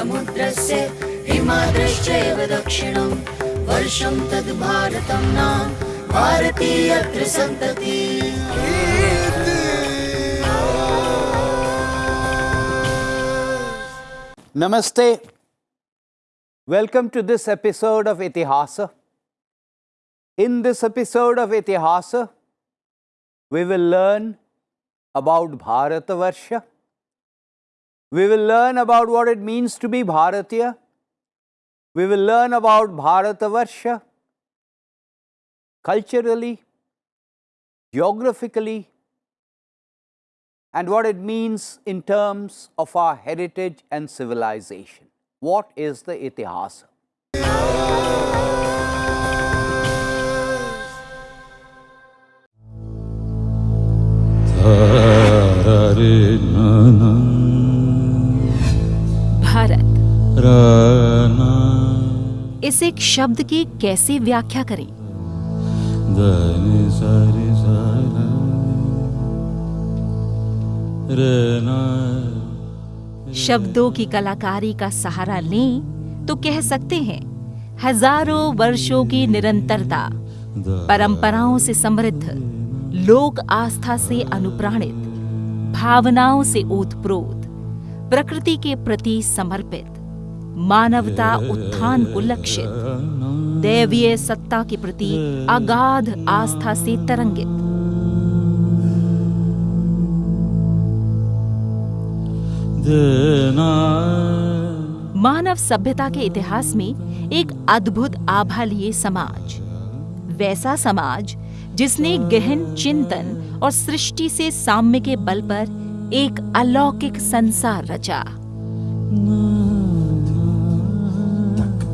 समुद्रस्य हिमाद्रश्चैव दक्षिणम् वर्षम् तद् भारतम् नाम् भारतीयत्रिसन्तति नमस्ते। Welcome to this episode of Itihas in this episode of Itihas we will learn about Bharatvarsha We will learn about what it means to be Bharatiya. We will learn about Bharatavarsha culturally, geographically, and what it means in terms of our heritage and civilization. What is the Itihasa? इस एक शब्द की कैसे व्याख्या करें? शब्दों की कलाकारी का सहारा लें तो कह सकते हैं हज़ारों वर्षों की निरंतरता परंपराओं से समृद्ध लोक आस्था से अनुप्राणित भावनाओं से ओतप्रोत प्रकृति के प्रति समर्पित। मानवता उत्थान को लक्षित दैवीय सत्ता के प्रति अगाध आस्था से तरंगित मानव सभ्यता के इतिहास में एक अद्भुत आभा लिए समाज वैसा समाज जिसने गहन चिंतन और सृष्टि से साम्य के बल पर एक अलौकिक संसार रचा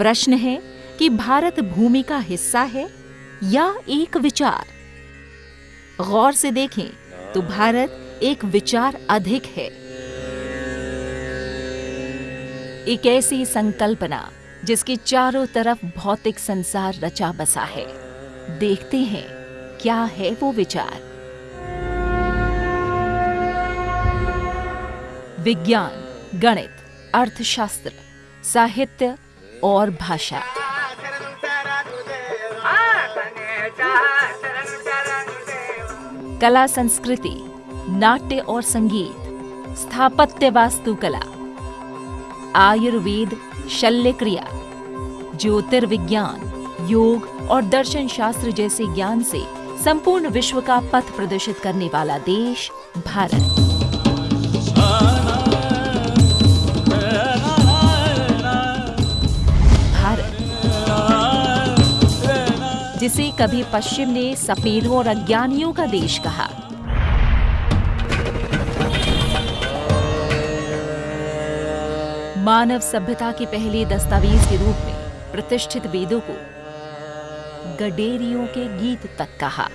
प्रश्न है कि भारत भूमि का हिस्सा है या एक विचार? गौर से देखें तो भारत एक विचार अधिक है। एक ऐसी संकल्पना जिसके चारों तरफ़ भौतिक संसार रचा बसा है। देखते हैं क्या है वो विचार। विज्ञान, गणित, अर्थशास्त्र, साहित्य और भाषा। कला, संस्कृति, नाट्य और संगीत स्थापत्य वास्तुकला आयुर्वेद शल्य क्रिया ज्योतिर्विज्ञान, योग और दर्शन शास्त्र जैसे ज्ञान से संपूर्ण विश्व का पथ प्रदर्शित करने वाला देश भारत भारत। कभी पश्चिम ने सफेदों और अज्ञानियों का देश कहा। मानव सभ्यता के पहले दस्तावेज़ के रूप में प्रतिष्ठित वेदों को गडेरियों के गीत तक कहा।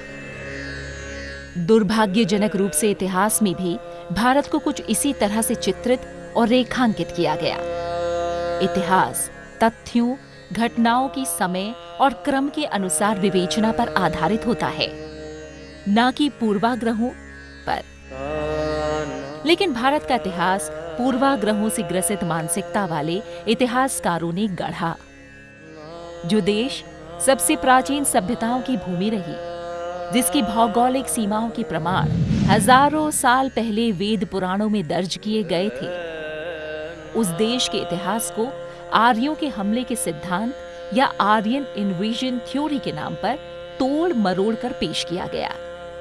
दुर्भाग्यजनक रूप से इतिहास में भी भारत को कुछ इसी तरह से चित्रित और रेखांकित किया गया। इतिहास, तथ्यों घटनाओं की समय और क्रम के अनुसार विवेचना पर आधारित होता है। न कि पूर्वाग्रहों पर। लेकिन भारत का इतिहास पूर्वाग्रहों से ग्रसित मानसिकता वाले इतिहासकारों ने गढ़ा। जो देश सबसे प्राचीन सभ्यताओं की भूमि रही, जिसकी भौगोलिक सीमाओं के प्रमाण हज़ारों साल पहले वेद पुराणों में दर्ज किए गए थे, उस देश के इतिहास को आर्यों के हमले के सिद्धांत या आर्यन इन्वेजन थ्योरी के नाम पर तोड़ मरोड़ कर पेश किया गया।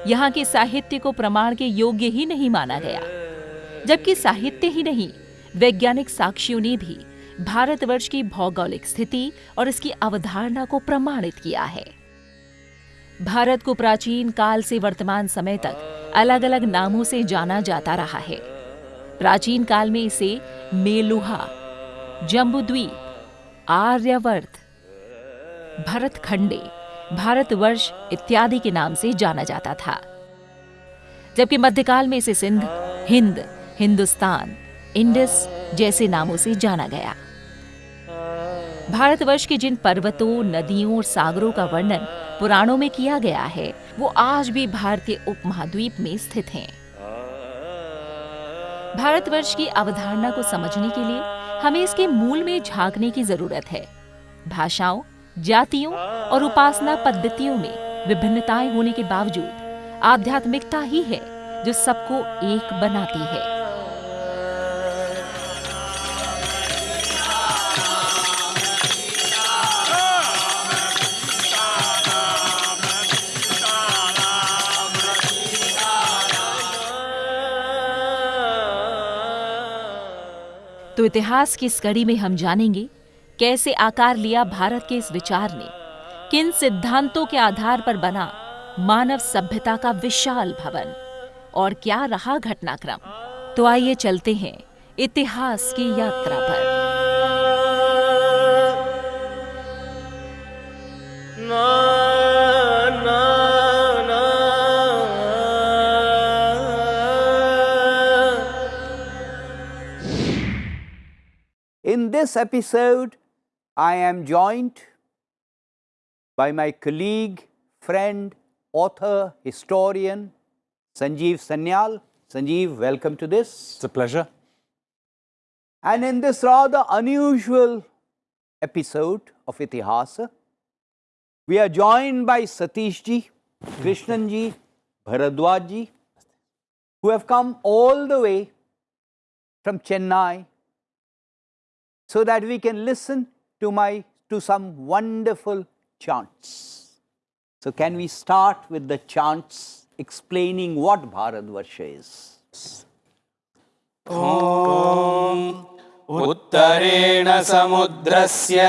यहाँ के साहित्य को प्रमाण के योग्य ही नहीं माना गया। जबकि साहित्य ही नहीं, वैज्ञानिक साक्ष्यों ने भी भारतवर्ष की भौगोलिक स्थिति और इसकी अवधारणा को प्रमाणित किया है। भारत को प्राचीन काल से वर्तमान समय तक अलग अलग नामों से जाना जाता रहा है। प्राचीन काल में इसे मेलुहा जम्बूद्वीप, आर्यवर्त, भरतखंडे, भारतवर्ष इत्यादि के नाम से जाना जाता था। जबकि मध्यकाल में इसे सिंध, हिंद, हिंदुस्तान, इंडस जैसे नामों से जाना गया। भारतवर्ष के जिन पर्वतों, नदियों और सागरों का वर्णन पुराणों में किया गया है, वो आज भी भारतीय उपमहाद्वीप में स्थित हैं। भारतवर्ष की अवधारणा को समझने के लिए हमें इसके मूल में झांकने की ज़रूरत है। भाषाओं, जातियों और उपासना पद्धतियों में विभिन्नताएँ होने के बावजूद आध्यात्मिकता ही है जो सबको एक बनाती है। तो इतिहास की इस कड़ी में हम जानेंगे कैसे आकार लिया भारत के इस विचार ने, किन सिद्धांतों के आधार पर बना मानव सभ्यता का विशाल भवन और क्या रहा घटनाक्रम। तो आइए चलते हैं इतिहास की यात्रा पर। This episode, I am joined by my colleague, friend, author, historian, Sanjeev Sanyal. Sanjeev, welcome to this. It's a pleasure. And in this rather unusual episode of Itihasa, we are joined by Satish ji, Krishnan ji, Bharadwaj ji, who have come all the way from Chennai so that we can listen to my to some wonderful chants. So can we start with the chants explaining what Bharatvarsha is? उत्तरेण समुद्रस्य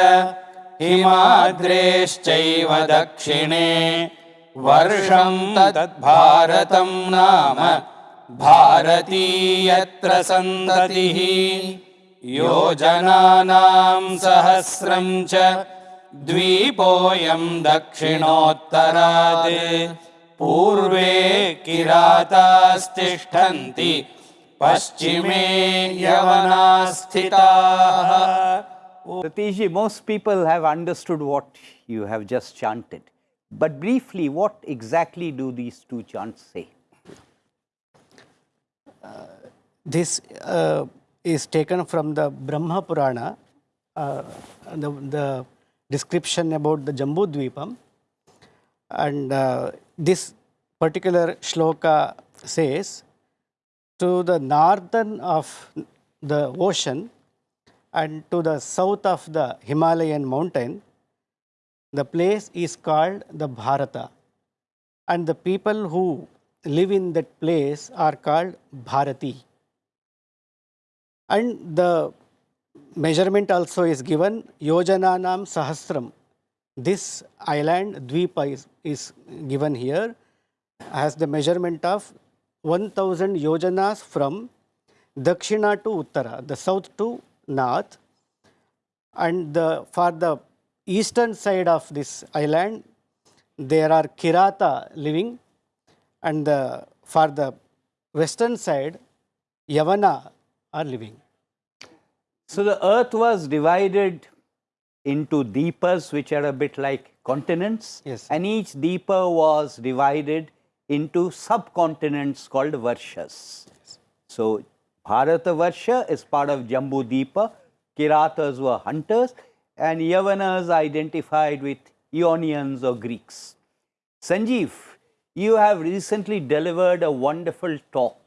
हिमाद्रेश्चैव दक्षिणे वर्षं तद्भारतं नाम भारतीयत्र सन्ततिः योजनानां सहस्रं च द्वीपोऽयं दक्षिणोत्तरात् पूर्वे किरातास्तिष्ठन्ति पश्चिमे यवनाः स्थिताः Satish ji, most people have understood what you have just chanted. But briefly, what exactly do these two chants say? Uh, This uh, is taken from the Brahma Purana, uh, the, the description about the Jambu Dvipam. And uh, this particular shloka says, to the northern of the ocean and to the south of the Himalayan mountain, the place is called the Bharata. And the people who live in that place are called Bharati. And the measurement also is given Yojananam Sahasram. This island, Dvipa, is, is given here, has the measurement of 1000 yojanas from Dakshina to Uttara, the south to north. And the, for the eastern side of this island, there are Kirata living, and the, for the western side, Yavana are living. So the earth was divided into deepas, which are a bit like continents. Yes. And each deepa was divided into subcontinents called varshas. So Bharata Varsha is part of Jambu Deepa. Kiratas were hunters, and Yavanas identified with Ionians or Greeks. Sanjeev, you have recently delivered a wonderful talk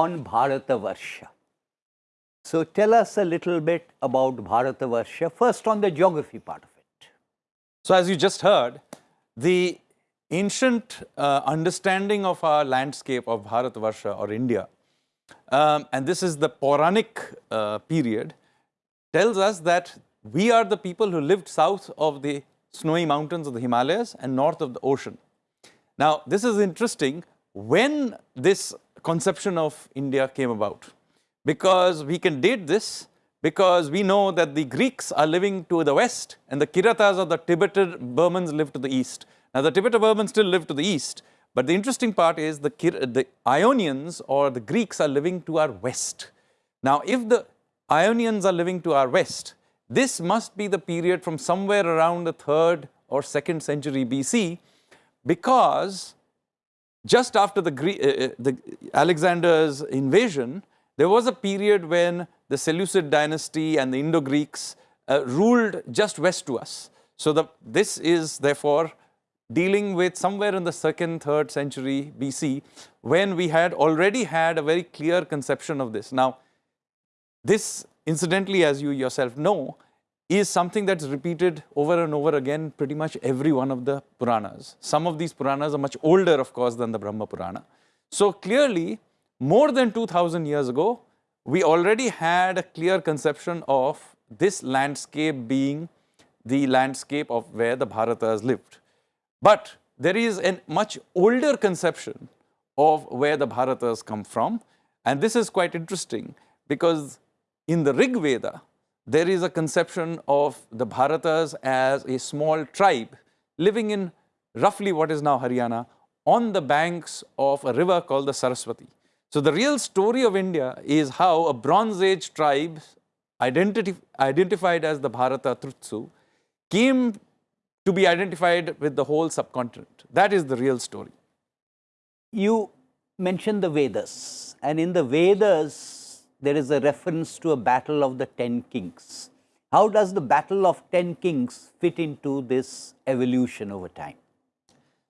on Bharata Varsha. So tell us a little bit about Bharata Varsha, first on the geography part of it. So, as you just heard, the ancient uh, understanding of our landscape of Bharatvarsha or India, um, and this is the Puranic uh, period, tells us that we are the people who lived south of the snowy mountains of the Himalayas and north of the ocean. Now, this is interesting when this conception of India came about. because we can date this because we know that the Greeks are living to the west and the Kiratas or the Tibetan Burmans live to the east. Now the Tibetan Burmans still live to the east, but the interesting part is the, the Ionians or the Greeks are living to our west. Now if the Ionians are living to our west, this must be the period from somewhere around the 3rd or 2nd century BC because just after the, uh, the Alexander's invasion, there was a period when the Seleucid dynasty and the Indo-Greeks uh, ruled just west to us. So the, this is therefore dealing with somewhere in the second, third century BC when we had already had a very clear conception of this. Now, this incidentally as you yourself know is something that's repeated over and over again pretty much every one of the Puranas. Some of these Puranas are much older of course than the Brahma Purana. So clearly more than 2000 years ago we already had a clear conception of this landscape being the landscape of where the Bharatas lived. But there is a much older conception of where the Bharatas come from and this is quite interesting because in the Rig Veda there is a conception of the Bharatas as a small tribe living in roughly what is now Haryana on the banks of a river called the Saraswati. So the real story of India is how a Bronze Age tribe identity, identified as the Bharata Trutsu came to be identified with the whole subcontinent. That is the real story. You mentioned the Vedas and in the Vedas there is a reference to a battle of the 10 kings. How does the battle of 10 kings fit into this evolution over time?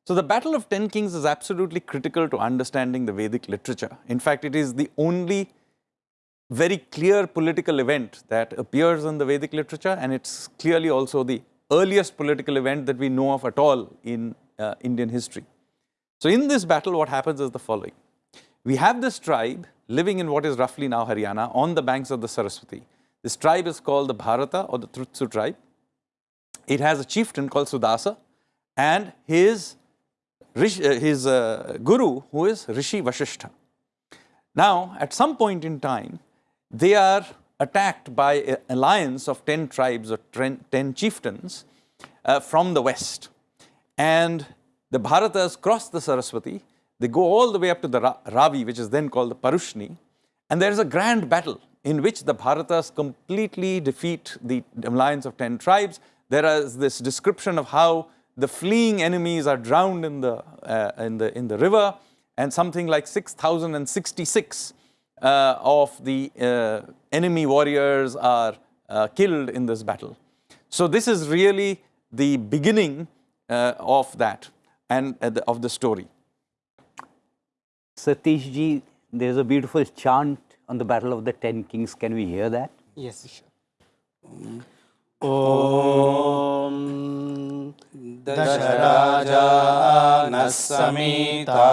So the Battle of Ten Kings is absolutely critical to understanding the Vedic literature. In fact, it is the only very clear political event that appears in the Vedic literature and it's clearly also the earliest political event that we know of at all in uh, Indian history. So in this battle what happens is the following. We have this tribe living in what is roughly now Haryana on the banks of the Saraswati. This tribe is called the Bharata or the Trutsu tribe. It has a chieftain called Sudasa and his uh, his uh, guru who is Rishi Vasishtha. Now at some point in time they are attacked by an alliance of 10 tribes or 10 chieftains uh, from the west and the Bharatas cross the Saraswati, they go all the way up to the Ra Ravi which is then called the Parushni and there is a grand battle in which the Bharatas completely defeat the alliance of 10 tribes. There is this description of how the fleeing enemies are drowned in the, uh, in the, in the river and something like 6,066 uh, of the uh, enemy warriors are uh, killed in this battle. So this is really the beginning uh, of that and uh, of the story. Satish ji, there is a beautiful chant on the battle of the ten kings. Can we hear that? Yes, sure. ॐ दशराजानः समीता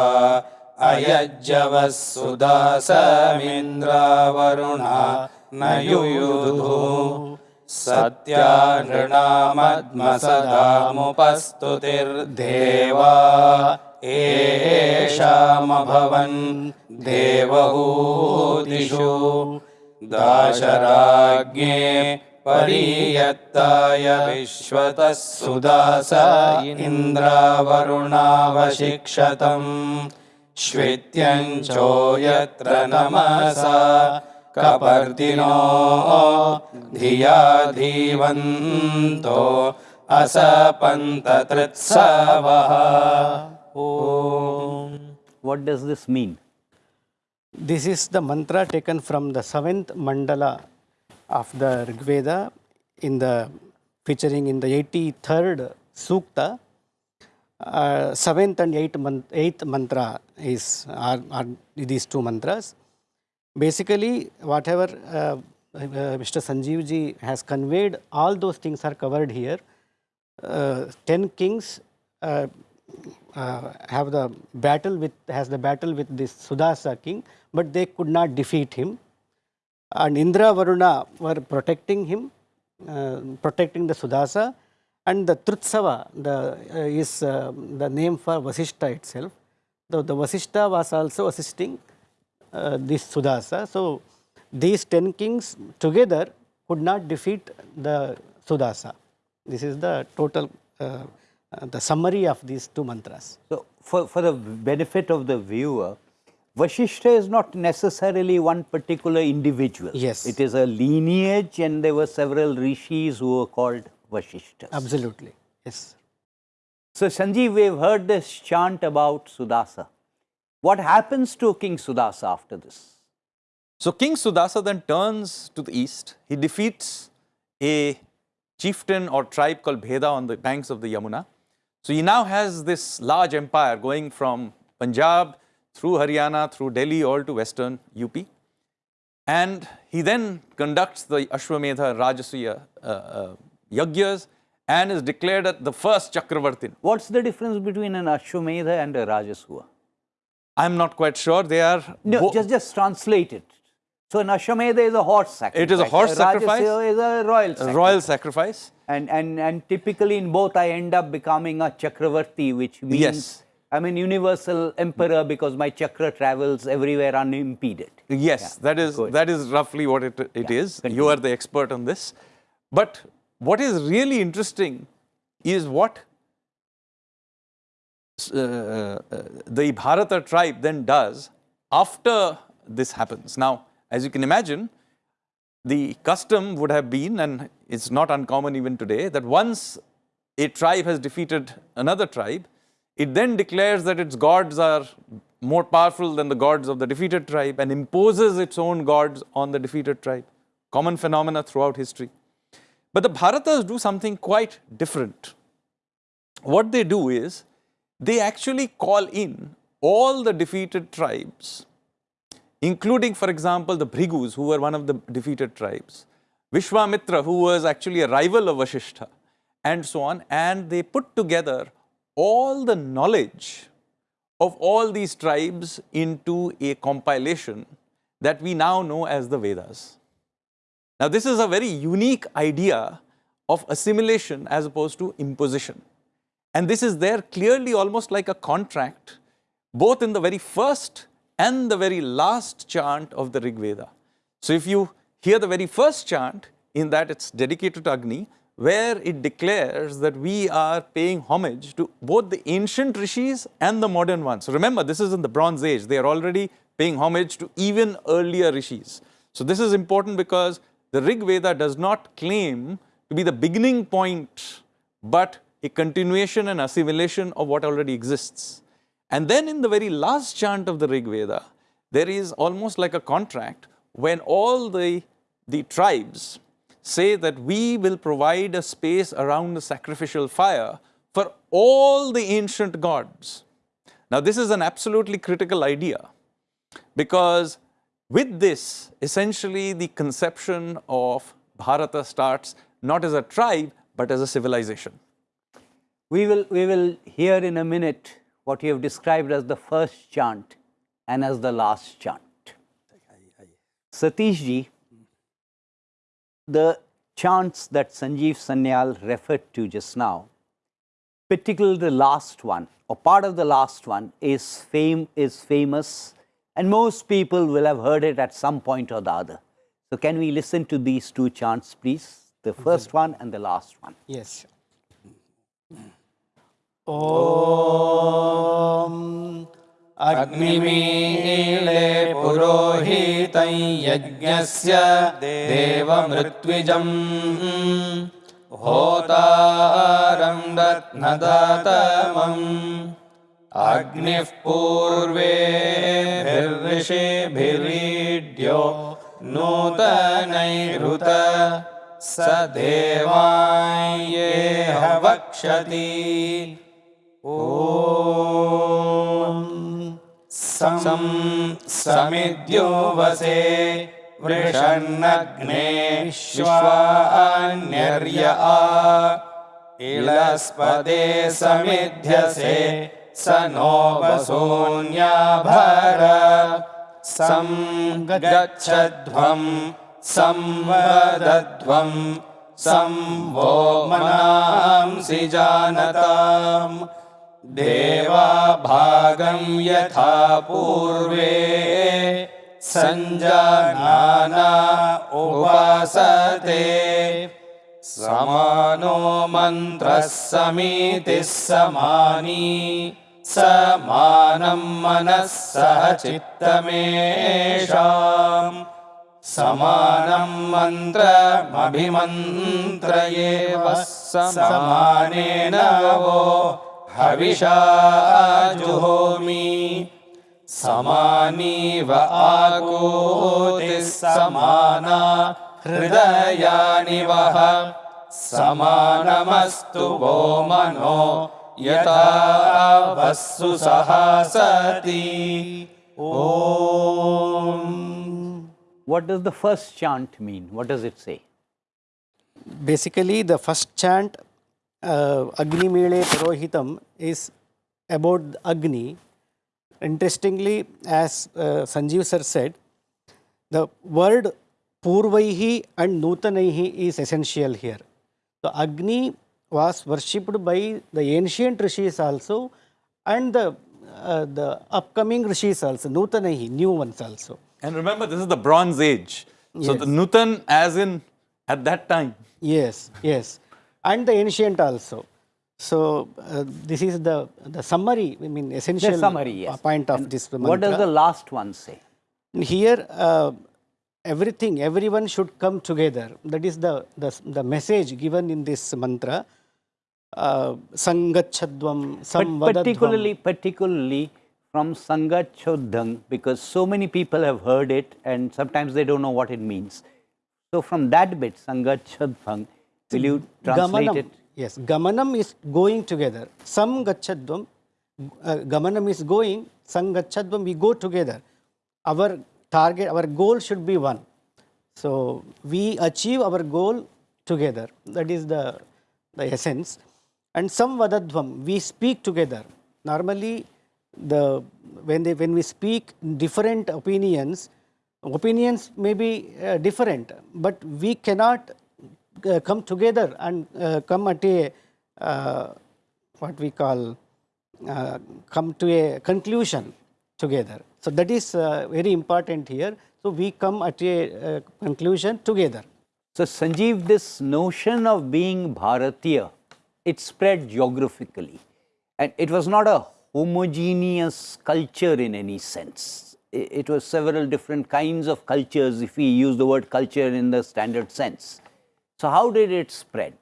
अयज्जवः सुदासमिन्द्रावरुणा न युयुधुः सत्या नृणामद्मसदामुपस्तुतिर्देवा एषामभवन् देवहूतिषु दाशराज्ञे परीयत्ताय विश्वतः सुदास इन्द्रावरुणावशिक्षतम् श्वेत्यञ्चो यत्र नमसा कपर्दिनो धिया धीवन्तो असपन्ततृत्सवः ॐ What does this mean? This is the mantra taken from the seventh mandala of the Rig Veda in the featuring in the 83rd sukta. Uh, seventh and eighth, man, eighth mantra is are, are these two mantras. Basically, whatever uh, uh, Mr. Sanjeev ji has conveyed, all those things are covered here. Uh, ten kings uh, uh, have the battle with has the battle with this Sudasa king, but they could not defeat him. And Indra Varuna were protecting him, uh, protecting the Sudasa, and the Trutsava the, uh, is uh, the name for Vasishta itself. The, the Vasishta was also assisting uh, this Sudasa. So these 10 kings together could not defeat the Sudasa. This is the total, uh, the summary of these two mantras. So, for, for the benefit of the viewer, Vashishta is not necessarily one particular individual. Yes. It is a lineage and there were several rishis who were called Vashishtas. Absolutely, yes. So, Sanjeev, we've heard this chant about Sudasa. What happens to King Sudasa after this? So King Sudasa then turns to the east. He defeats a chieftain or tribe called Bheda on the banks of the Yamuna. So he now has this large empire going from Punjab through Haryana, through Delhi, all to western UP. And he then conducts the Ashwamedha Rajasuya uh, uh, Yagyas and is declared as the first Chakravartin. What's the difference between an Ashwamedha and a Rajasuya? I'm not quite sure. They are No, just, just translate it. So, an Ashwamedha is a horse sacrifice. It is a horse sacrifice. Rajasuya is a royal sacrifice. a royal sacrifice. And, and, and typically in both, I end up becoming a Chakravarti, which means Yes. I'm an universal emperor because my chakra travels everywhere unimpeded. Yes, that is good. that is roughly what it, it Yeah, is. You are the expert on this. But what is really interesting is what uh, uh, the Bharata tribe then does after this happens. Now, as you can imagine, the custom would have been, and it's not uncommon even today, that once a tribe has defeated another tribe, it then declares that its gods are more powerful than the gods of the defeated tribe and imposes its own gods on the defeated tribe. Common phenomena throughout history. But the Bharatas do something quite different. What they do is they actually call in all the defeated tribes including, for example, the Bhrigus, who were one of the defeated tribes, Vishwamitra, who was actually a rival of Vashishta, and so on. And they put together all the knowledge of all these tribes into a compilation that we now know as the Vedas. Now, this is a very unique idea of assimilation as opposed to imposition. And this is there clearly almost like a contract, both in the very first and the very last chant of the Rig Veda. So, if you hear the very first chant, in that it's dedicated to Agni, where it declares that we are paying homage to both the ancient rishis and the modern ones. So remember, this is in the Bronze Age. They are already paying homage to even earlier rishis. So this is important because the Rig Veda does not claim to be the beginning point, but a continuation and assimilation of what already exists. And then in the very last chant of the Rig Veda, there is almost like a contract when all the, the tribes say that we will provide a space around the sacrificial fire for all the ancient gods. Now, this is an absolutely critical idea because with this, essentially the conception of Bharata starts not as a tribe but as a civilization. We will, we will hear in a minute what you have described as the first chant and as the last chant. Satish ji, the chants that Sanjeev Sanyal referred to just now, particularly the last one or part of the last one is fame is famous and most people will have heard it at some point or the other. So can we listen to these two chants please? The first mm-hmm. one and the last one. Yes. ॐ अग्निमीले पुरोहितं यज्ञस्य देवमृत्विजम् होतारं रत्नदातमम् अग्निः पूर्वेभिर्षिभिरीड्यो नूतनैरुत। स देवायेह वक्षति ॐ सं समिद्यो वसे वृषन्नग्नेष्वान्यर्य आ। इलस्पदे समिध्यसे स no वसोऽन्याभर सं गच्छध्वं संवदध्वं सं वो मनांसि जानताम् देवा भागं यथा पूर्वे सञ्जानाना उपासते। समानो मन्त्रः समीतिः समानी। समानं मनः सह चित्तमेषाम्। समानं मन्त्रमभिमन्त्रयेव। समानेन वो हविषा जुहोमि समानीव आकोतिः समाना हृदयानि वः समानमस्तु वो मनो यथा वस्सु सहासति ॐ What does the first chant mean? What does it say? Basically, the first chant, uh, Agni Mele Purohitam, is about Agni. Interestingly, as uh, Sanjeev sir said, the word Purvaihi and Nutanaihi is essential here. So, Agni was worshipped by the ancient rishis also and the, uh, the upcoming rishis also, Nutanaihi, new ones also. And remember, this is the Bronze Age. So the Yes. Nutan, as in at that time. Yes, yes, and the ancient also. So uh, this is the the summary. I mean, essential The summary, yes. point of And this What does the last one say? Here, uh, everything, everyone should come together. That is the the, the message given in this mantra. Uh, Sangachadvam, But particularly, particularly from Sangachodhang, because so many people have heard it and sometimes they don't know what it means. So from that bit, Sangachodhang, will you translate Gamanam. it? Yes, Gamanam is going together. Sam Gachadvam, uh, Gamanam is going, Sam Gachadvam, we go together. Our target, our goal should be one. So we achieve our goal together. That is the, the essence. And Sam Vadadvam, we speak together. Normally, the when they when we speak different opinions, opinions may be uh, different, but we cannot come together and uh, come at a uh, what we call uh, come to a conclusion together. So that is uh, very important here. So we come at a uh, conclusion together. So Sanjeev, this notion of being Bharatiya, it spread geographically. And it was not a homogeneous culture in any sense. I- It was several different kinds of cultures if we use the word culture in the standard sense. So how did it spread?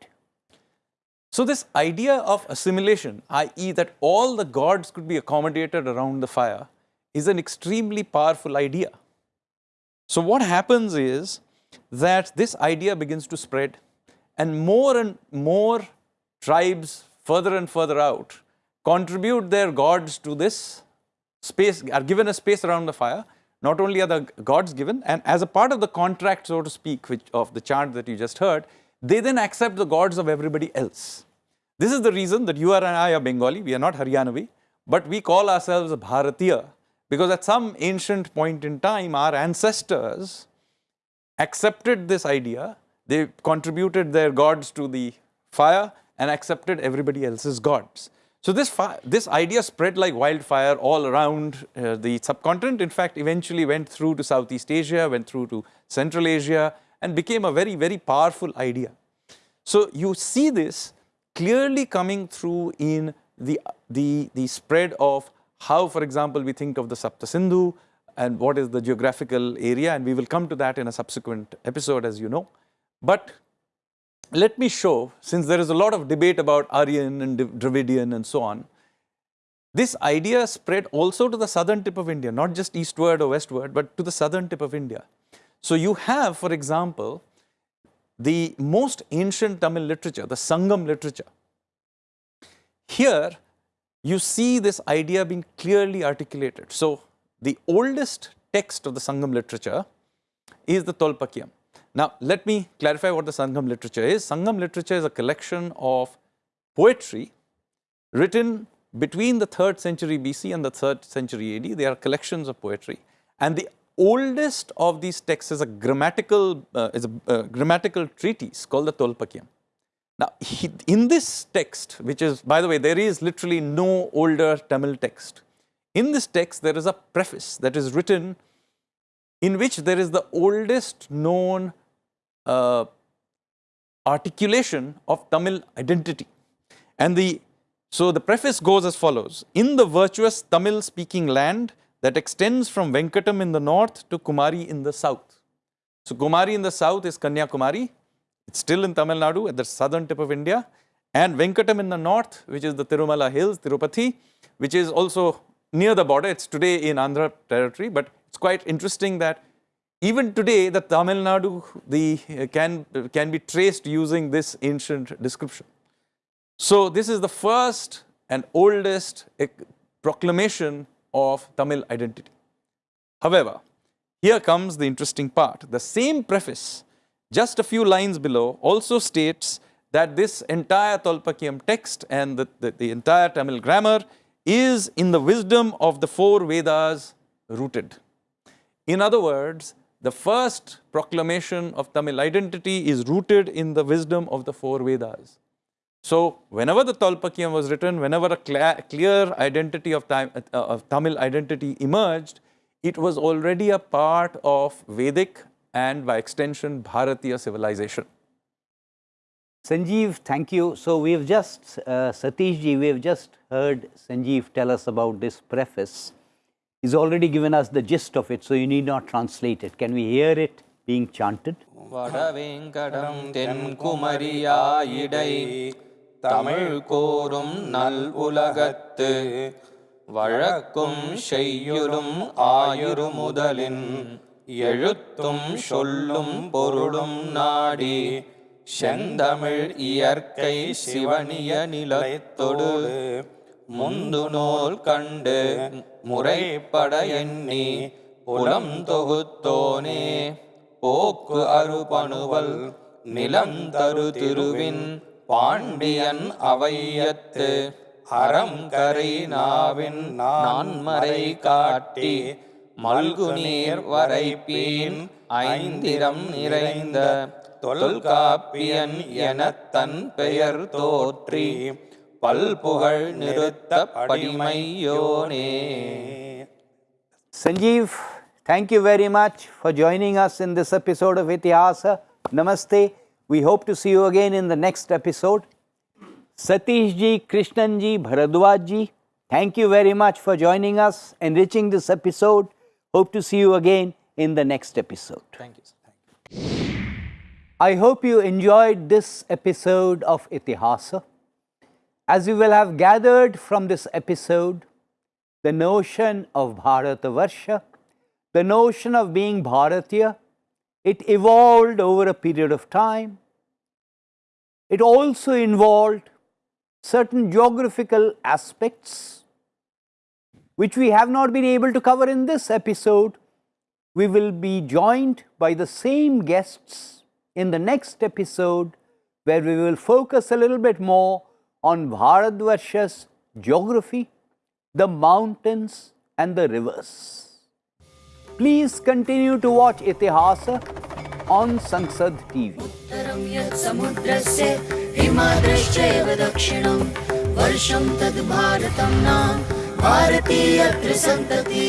So this idea of assimilation, i.e. that all the gods could be accommodated around the fire, is an extremely powerful idea. So what happens is that this idea begins to spread and more and more tribes further and further out contribute their gods to this space, are given a space around the fire. Not only are the gods given, and as a part of the contract, so to speak, which of the chant that you just heard, they then accept the gods of everybody else. This is the reason that you and I are Bengali, we are not Haryanavi, but we call ourselves Bharatiya because at some ancient point in time, our ancestors accepted this idea, they contributed their gods to the fire and accepted everybody else's gods. So this, this idea spread like wildfire all around uh, the subcontinent. In fact, eventually went through to Southeast Asia, went through to Central Asia, and became a very, very powerful idea. So you see this clearly coming through in the, the, the spread of how, for example, we think of the Sapta Sindhu and what is the geographical area, and we will come to that in a subsequent episode, as you know. But let me show, since there is a lot of debate about Aryan and Dravidian and so on, this idea spread also to the southern tip of India, not just eastward or westward, but to the southern tip of India. So you have, for example, the most ancient Tamil literature, the Sangam literature. Here, you see this idea being clearly articulated. So, the oldest text of the Sangam literature is the Tolkappiyam. Now, let me clarify what the Sangam literature is. Sangam literature is a collection of poetry written between the 3rd century BC and the 3rd century AD. They are collections of poetry. And the oldest of these texts is a grammatical, uh, is a uh, grammatical treatise called the Tolkappiyam. Now, he, in this text, which is, by the way, there is literally no older Tamil text. In this text, there is a preface that is written in which there is the oldest known uh, articulation of Tamil identity. And the so the preface goes as follows In the virtuous Tamil speaking land that extends from Venkatam in the north to Kumari in the south. So, Kumari in the south is Kanyakumari, it's still in Tamil Nadu at the southern tip of India, and Venkatam in the north, which is the Tirumala Hills, Tirupati, which is also near the border. It's today in Andhra territory, but it's quite interesting that even today the Tamil Nadu the, uh, can, can be traced using this ancient description. So, this is the first and oldest uh, proclamation of Tamil identity. However, here comes the interesting part. The same preface, just a few lines below, also states that this entire Tolkappiyam text and the, the, the entire Tamil grammar is in the wisdom of the four Vedas rooted. In other words, the first proclamation of Tamil identity is rooted in the wisdom of the four Vedas. So, whenever the Tolkappiyam was written, whenever a clear identity of, uh, of Tamil identity emerged, it was already a part of Vedic and by extension Bharatiya civilization. Sanjeev, thank you. So, we have just, uh, Satish ji, we have just heard Sanjeev tell us about this preface. He's already given us the gist of it, so you need not translate it. Can we hear it being chanted? வடவேங்கடம் தென்குமரியாயிடை Tamil கோரும் நல் உலகத்து வழக்கும் செய்யுளும் ஆயுரு முதலின் எழுத்தும் சொல்லும் பொருளும் நாடி செந்தமிழ் இயற்கை சிவனிய நிலத்தொடு முந்து நூல் கண்டு முறைப்பட எண்ணி புலம் தொகுத்தோனே. போக்கு அருபணுவல் நிலம் தரு திருவின் பாண்டியன் அவையத்து அறம் கரை நாவின் நான்மறை காட்டி மல்கு நீர் வரைப்பீன் ஐந்திரம் நிறைந்த தொல்காப்பியன் எனத் தன் பெயர் தோற்றி பல்புகழ் நிறுத்த படிமையோனே Sanjeev, thank you very much for joining us in this episode of Itihasa. Namaste. We hope to see you again in the next episode. Satish ji, Krishnan ji, Bharadwaj ji, thank you very much for joining us, enriching this episode. Hope to see you again in the next episode. Thank you. Thank you. I hope you enjoyed this episode of Itihasa. As you will have gathered from this episode, the notion of Bharatavarsha, the notion of being Bharatiya, it evolved over a period of time. It also involved certain geographical aspects which we have not been able to cover in this episode. We will be joined by the same guests in the next episode where we will focus a little bit more on Bharatvarsha's geography, the mountains and the rivers. Please continue to watch Itihasa on Sansad TV. उत्तरं यत् समुद्रस्य हिमाद्रश्चैव दक्षिणं वर्षं तद् भारतं नाम भारतीयत्र सन्तति